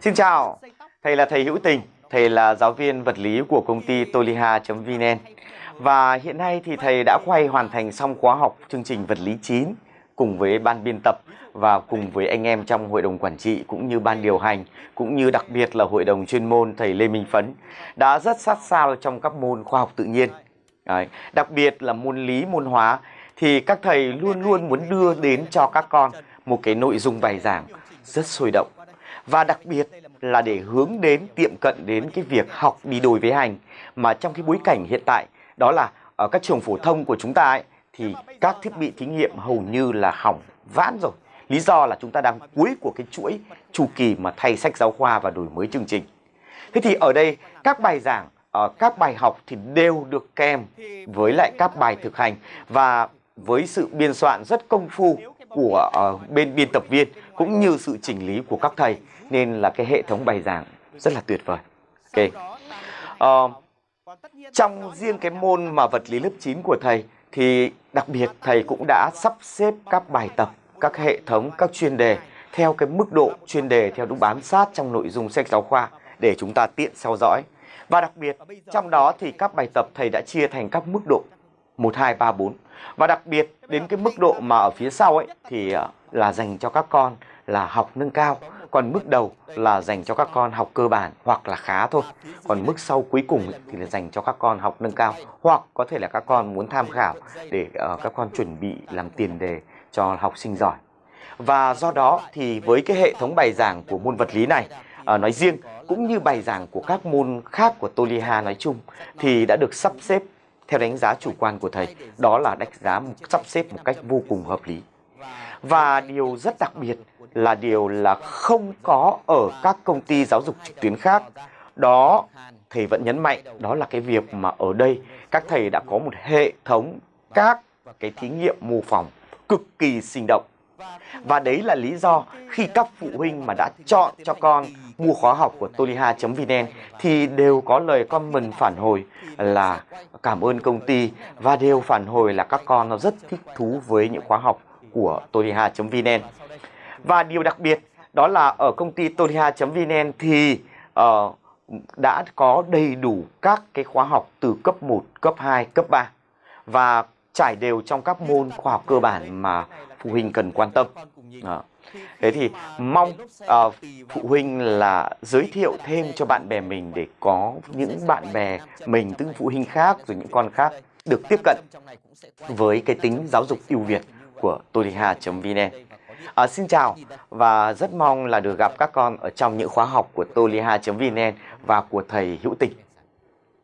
Xin chào, thầy là thầy Hữu Tình, thầy là giáo viên vật lý của công ty toliha.vn và hiện nay thì thầy đã quay hoàn thành xong khóa học chương trình vật lý 9 cùng với ban biên tập và cùng với anh em trong hội đồng quản trị cũng như ban điều hành cũng như đặc biệt là hội đồng chuyên môn thầy Lê Minh Phấn đã rất sát sao trong các môn khoa học tự nhiên. Đấy. Đặc biệt là môn lý, môn hóa thì các thầy luôn luôn muốn đưa đến cho các con một cái nội dung bài giảng rất sôi động và đặc biệt là để hướng đến, tiệm cận đến cái việc học đi đôi với hành mà trong cái bối cảnh hiện tại, đó là ở các trường phổ thông của chúng ta ấy, thì các thiết bị thí nghiệm hầu như là hỏng vãn rồi. Lý do là chúng ta đang cuối của cái chuỗi chu kỳ mà thay sách giáo khoa và đổi mới chương trình. Thế thì ở đây, các bài giảng ờ, các bài học thì đều được kèm với lại các bài thực hành. Và với sự biên soạn rất công phu của ờ, bên biên tập viên cũng như sự chỉnh lý của các thầy nên là cái hệ thống bài giảng rất là tuyệt vời. Ok. À, trong riêng cái môn mà vật lý lớp 9 của thầy thì đặc biệt thầy cũng đã sắp xếp các bài tập, các hệ thống, các chuyên đề theo cái mức độ chuyên đề theo đúng bám sát trong nội dung sách giáo khoa để chúng ta tiện theo dõi. Và đặc biệt trong đó thì các bài tập thầy đã chia thành các mức độ 1, 2, 3, 4. Và đặc biệt đến cái mức độ mà ở phía sau ấy thì ờ, là dành cho các con là học nâng cao. Còn mức đầu là dành cho các con học cơ bản hoặc là khá thôi. Còn mức sau cuối cùng ấy, thì là dành cho các con học nâng cao. Hoặc có thể là các con muốn tham khảo để uh, các con chuẩn bị làm tiền đề cho học sinh giỏi. Và do đó thì với cái hệ thống bài giảng của môn vật lý này uh, nói riêng cũng như bài giảng của các môn khác của Toliha nói chung thì đã được sắp xếp theo đánh giá chủ quan của thầy, đó là đánh giá sắp xếp một cách vô cùng hợp lý. Và điều rất đặc biệt là điều là không có ở các công ty giáo dục trực tuyến khác. Đó, thầy vẫn nhấn mạnh, đó là cái việc mà ở đây các thầy đã có một hệ thống các cái thí nghiệm mô phỏng cực kỳ sinh động. Và đấy là lý do khi các phụ huynh mà đã chọn cho con mua khóa học của toliha.vn thì đều có lời comment phản hồi là cảm ơn công ty và đều phản hồi là các con nó rất thích thú với những khóa học của toliha.vn. Và điều đặc biệt đó là ở công ty toliha.vn thì uh, đã có đầy đủ các cái khóa học từ cấp 1, cấp 2, cấp 3 và trải đều trong các môn khoa học cơ bản mà phụ huynh cần quan tâm. À. Thế thì mong à, phụ huynh là giới thiệu thêm cho bạn bè mình để có những bạn bè mình, những phụ huynh khác rồi những con khác được tiếp cận với cái tính giáo dục ưu việt của toliha.vn. À, xin chào và rất mong là được gặp các con ở trong những khóa học của toliha.vn và của thầy Hữu Tình.